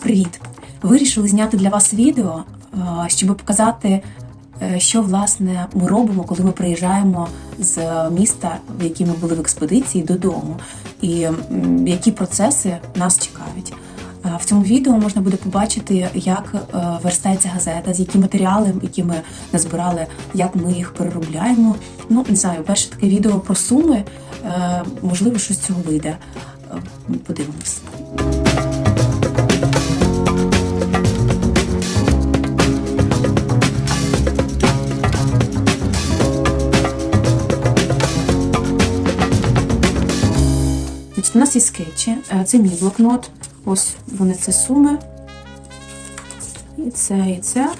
Привіт! Вирішили зняти для вас відео, е, щоб показати, е, що власне ми робимо, коли ми приїжджаємо з міста, в якій ми були в експедиції, додому, і які процеси нас чекають. Е, В цьому відео можна буде побачити, як е, верстається газета, з які матеріали, які ми назбирали, як ми їх переробляємо. Ну не знаю, перше таке відео про суми. Е, Можливо, щось цього вийде. Е, Подивимось. Нас є скетчі. Е, Це мій блокнот. Ось вони це суми. І це, і це.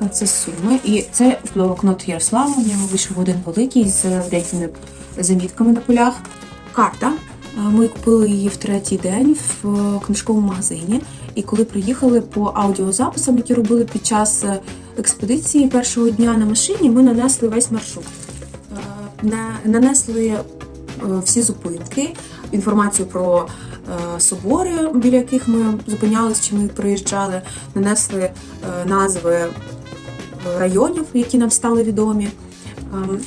А Це суми. І це блокнот Ярослава. В нього вийшов один великий з деякими замітками на полях. Карта. Е, Ми купили її в третій день в е, книжковому магазині. І коли приїхали по аудіозаписам, які робили під час е, експедиції першого дня на машині, ми нанесли весь маршрут. Е, Нанесли е, всі зупинки, інформацію про е, собори, біля яких ми зупинялися чи ми приїжджали, нанесли е, назви е, районів, які нам стали відомі. Ем,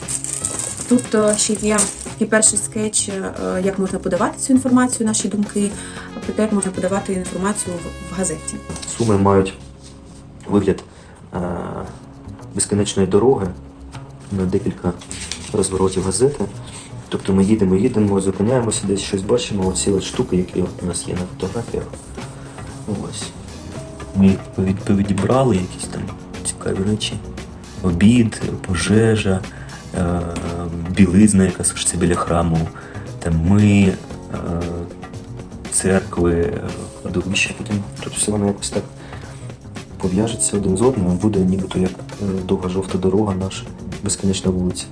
Тут е, ще є такий перший скетч, е, як можна подавати цю інформацію, наші думки, а проте як можна подавати інформацію в- газеті. Суми мають вигляд е, безкінечної дороги на декілька розворотів газети. Тобто ми їдемо, їдемо, зупиняємося, десь щось бачимо, оці от штуки, які у нас є на фотографіях. Ось. Ми повідібрали, якісь там цікаві речі. Обід, пожежа, е, білизна, яка сушиться біля храму, там ми, е, церкви, е, кладовища. Тут все воно якось так пов'яжеться один з одним, буде нібито як довга жовта дорога наша, безконечна вулиця.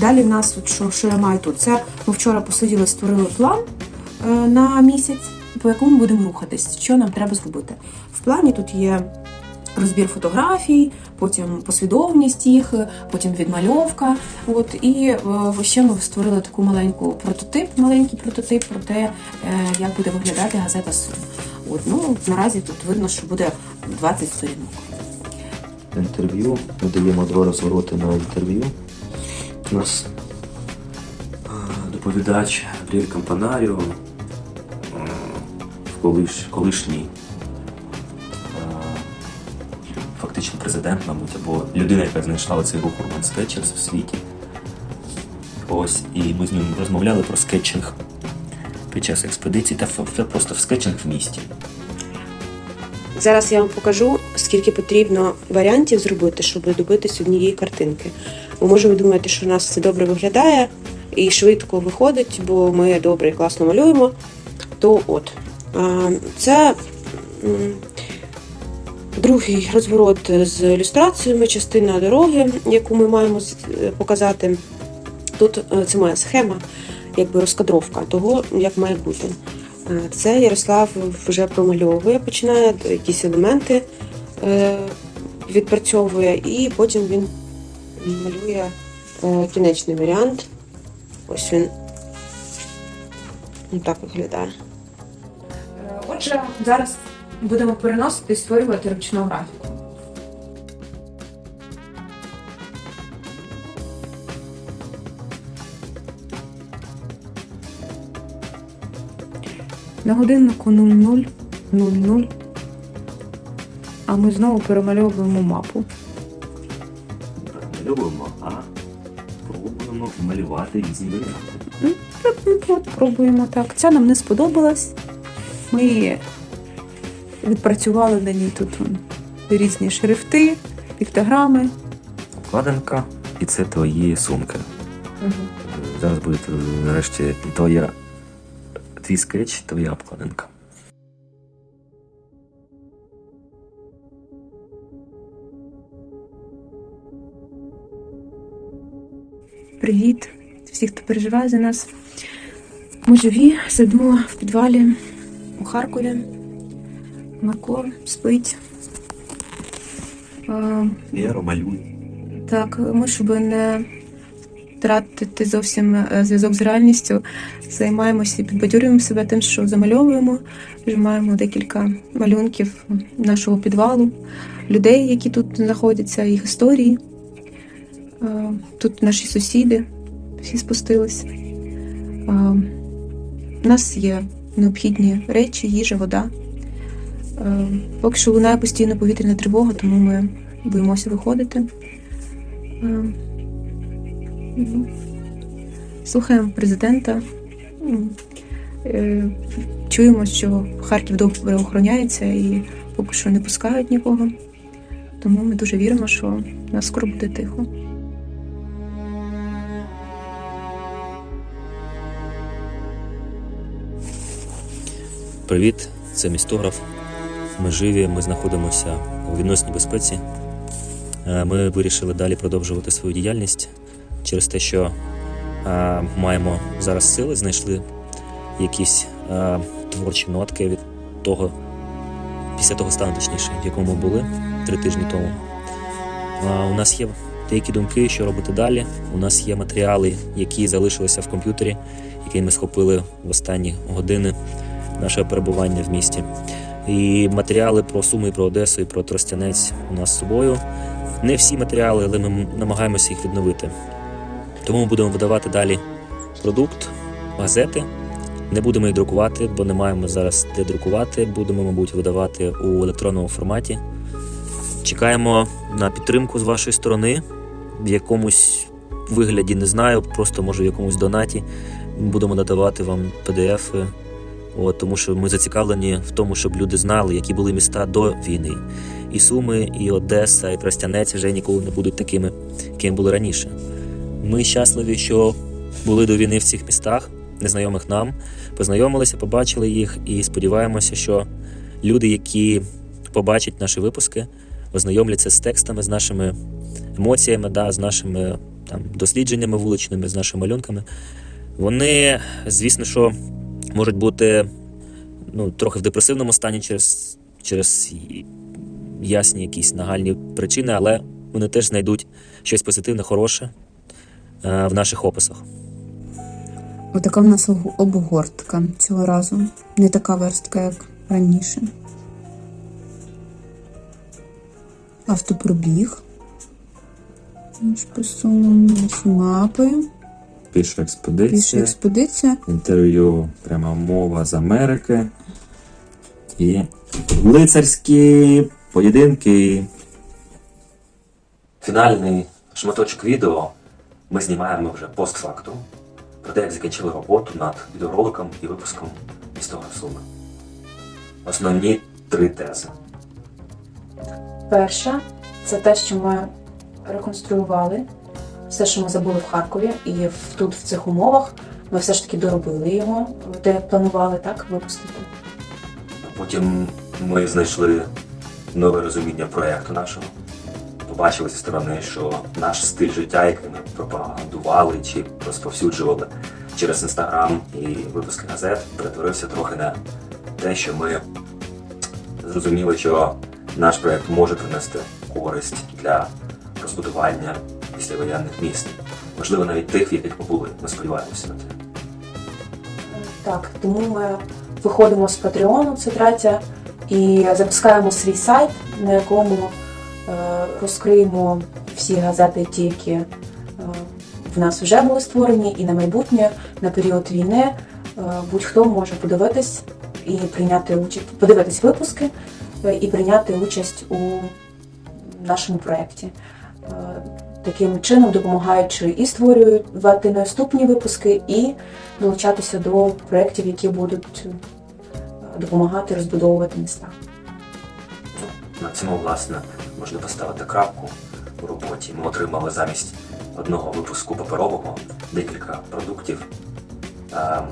Далі в нас, от що, що я маю тут, це ми вчора посиділи, створили план е, на місяць, по якому будемо рухатись, що нам треба зробити. В плані тут є розбір фотографій, потім послідовність їх, потім відмальовка. От і е, ще ми створили таку маленьку прототип, маленький прототип про те, е, як буде виглядати газета Сум. От ну наразі тут видно, що буде 20 сторінок. Інтерв'ю. Ми даємо два розвороти на інтерв'ю. У нас доповідач Габріель Кампанаріо, колиш, колишній фактично президент, мабуть, або людина, яка знайшла цей рух Urban Sketchers в світі. Ось, і ми з ним розмовляли про скетчинг під час експедиції та просто в скетчинг в місті. Зараз я вам покажу, скільки потрібно варіантів зробити, щоб добитись однієї картинки. Бо може ви думаєте, що у нас це добре виглядає і швидко виходить, бо ми добре і класно малюємо. То от це другий розворот з ілюстраціями, частина дороги, яку ми маємо показати. Тут е, це моя схема, якби розкадровка того, як має бути. Е, Це Ярослав вже промальовує, починає якісь елементи е, відпрацьовує, і потім він малює е, кінечний варіант. Ось він ну, так виглядає. Отже, зараз будемо переносити і створювати ручну графіку. На годиннику 00.00, а ми знову перемальовуємо мапу. Малюємо, а пробуємо малювати різні варіанти. Ну, От, пробуємо так. Ця нам не сподобалась. Ми відпрацювали на ній тут різні шрифти, піктограми. Обкладинка, і це твої сумки. Зараз буде е, нарешті твоя твій скетч, твоя обкладинка. Привіт всі, хто переживає за нас. Ми живі, сидимо в підвалі у Харкові. Марко спить. Е, Я малюю. Так, ми щоб не втратити зовсім е, зв'язок з реальністю, займаємося і підбадьорюємо себе тим, що замальовуємо, вже маємо декілька малюнків нашого підвалу, людей, які тут знаходяться, їх історії. Е, Тут наші сусіди всі спустилися. Е, У нас є необхідні речі, їжа, вода. Е, Поки що лунає постійно повітряна тривога, тому ми боїмося виходити. Ну, Слухаємо президента. Е, Чуємо, що Харків добре охороняється і поки що не пускають нікого. Тому ми дуже віримо, що у нас скоро буде тихо. Привіт, це містограф. Ми живі, ми знаходимося у відносній безпеці. Е, Ми вирішили далі продовжувати свою діяльність через те, що е, маємо зараз сили, знайшли якісь е, творчі нотки від того, після того стану, точніше, в якому ми були три тижні тому. Е, У нас є деякі думки, що робити далі. У нас є матеріали, які залишилися в комп'ютері, які ми схопили в останні години нашого перебування в місті. І матеріали про Суми, і про Одесу і про Тростянець у нас з собою. Не всі матеріали, але ми намагаємося їх відновити. Тому ми будемо видавати далі продукт, газети. Не будемо їх друкувати, бо не маємо зараз де друкувати. Будемо, мабуть, видавати у електронному форматі. Чекаємо на підтримку з вашої сторони в якомусь вигляді, не знаю, просто може в якомусь донаті. Будемо надавати вам PDF, От, тому що ми зацікавлені в тому, щоб люди знали, які були міста до війни. І Суми, і Одеса, і Тростянець вже ніколи не будуть такими, якими були раніше. Ми щасливі, що були до війни в цих містах, незнайомих нам, познайомилися, побачили їх і сподіваємося, що люди, які побачать наші випуски, ознайомляться з текстами, з нашими емоціями, да, з нашими там, дослідженнями вуличними, з нашими малюнками. Вони, звісно, що можуть бути ну, трохи в депресивному стані через, через ясні якісь нагальні причини, але вони теж знайдуть щось позитивне, хороше в наших описах. Отака в нас обгортка цього разу. Не така верстка, як раніше. Автопробіг. Ось посунули наші мапи. Піша експедиція, Піша експедиція. інтерв'ю, пряма мова з Америки і лицарські поєдинки. Фінальний шматочок відео ми знімаємо вже постфактум про те, як закінчили роботу над відеороликом і випуском містого Суми. Основні три тези. Перша це те, що ми реконструювали все, що ми забули в Харкові, і тут, в цих умовах, ми все ж таки доробили його, де планували так випустити. Потім ми знайшли нове розуміння проєкту нашого. Побачили зі сторони, що наш стиль життя, який ми пропагандували чи розповсюджували через інстаграм і випуски газет, перетворився трохи на те, що ми зрозуміли, що наш проєкт може принести користь для розбудування післявоєнних міст. Можливо, навіть тих, в яких ми були. Ми сподіваємося на це. Так, тому ми виходимо з Патреону, це третя, і запускаємо свій сайт, на якому розкриємо всі газети, ті, які е, в нас вже були створені, і на майбутнє, на період війни. Е, будь-хто може подивитись і прийняти участь, подивитись випуски е, і прийняти участь у нашому проєкті. Е, Таким чином допомагаючи і створювати наступні випуски, і долучатися до проєктів, які будуть е, допомагати розбудовувати міста. На цьому, власне, можна поставити крапку у роботі. Ми отримали замість одного випуску паперового декілька продуктів е,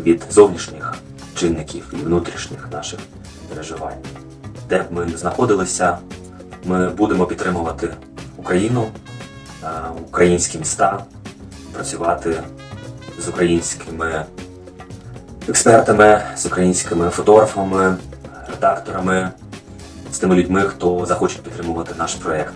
від зовнішніх чинників і внутрішніх наших переживань. Де б ми не знаходилися, ми будемо підтримувати Україну, е, українські міста, працювати з українськими експертами, з українськими фотографами, редакторами тими людьми, хто захоче підтримувати наш проєкт.